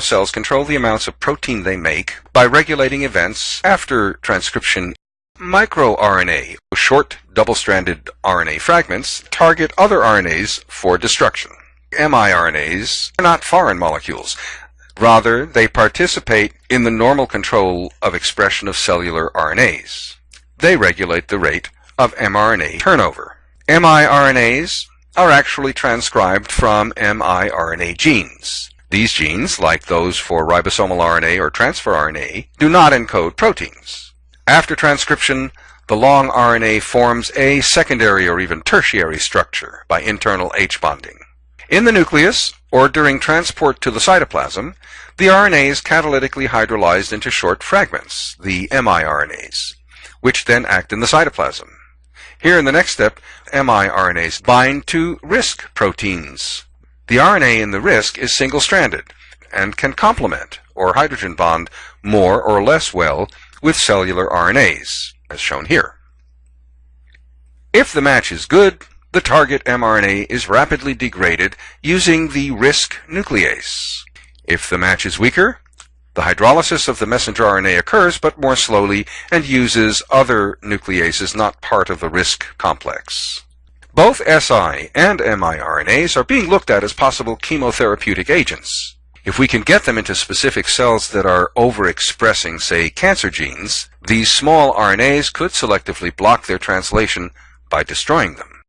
Cells control the amounts of protein they make by regulating events after transcription. MicroRNA, short double-stranded RNA fragments, target other RNAs for destruction. miRNAs are not foreign molecules. Rather, they participate in the normal control of expression of cellular RNAs. They regulate the rate of mRNA turnover. miRNAs are actually transcribed from miRNA genes. These genes, like those for ribosomal RNA or transfer RNA, do not encode proteins. After transcription, the long RNA forms a secondary or even tertiary structure by internal H bonding. In the nucleus, or during transport to the cytoplasm, the RNA is catalytically hydrolyzed into short fragments, the miRNAs, which then act in the cytoplasm. Here in the next step, miRNAs bind to RISC proteins. The RNA in the RISC is single-stranded and can complement or hydrogen bond more or less well with cellular RNAs, as shown here. If the match is good, the target mRNA is rapidly degraded using the RISC nuclease. If the match is weaker, the hydrolysis of the messenger RNA occurs, but more slowly, and uses other nucleases not part of the RISC complex. Both Si and miRNAs are being looked at as possible chemotherapeutic agents. If we can get them into specific cells that are overexpressing, say, cancer genes, these small RNAs could selectively block their translation by destroying them.